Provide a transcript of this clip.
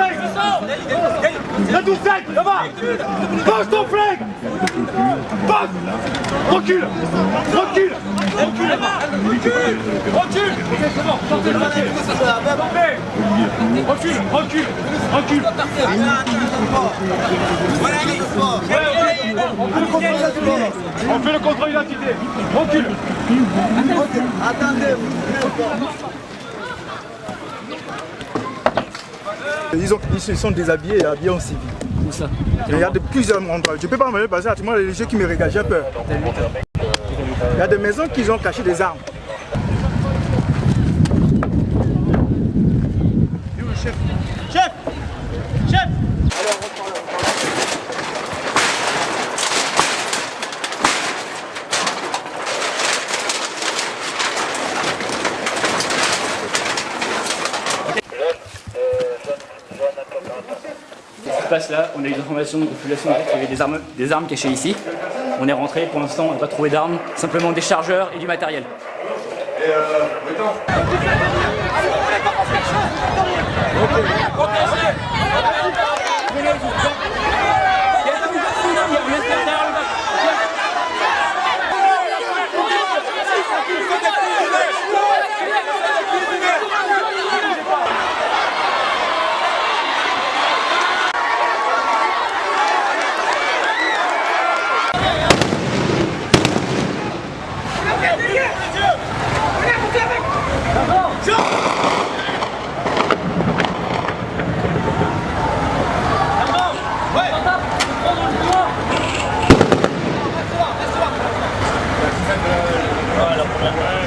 flingue 12 têtes, là-bas Pose ton flingue Pose Recule Recule Recule Recule Recule Sortez Recule, recule, On fait le contrôle d'identité Recule Attendez, Ils, ont, ils se sont déshabillés et habillés en civil. Où ça Il y a de plusieurs endroits. Je ne peux pas me passer à tout le monde, les gens qui me regardent, j'ai peur. Il y a des maisons qui ont caché des armes. On a eu des informations de population qu'il y avait des armes, cachées ici. On est rentré, pour l'instant on n'a pas trouvé d'armes, simplement des chargeurs et du matériel. Protégez Voilà,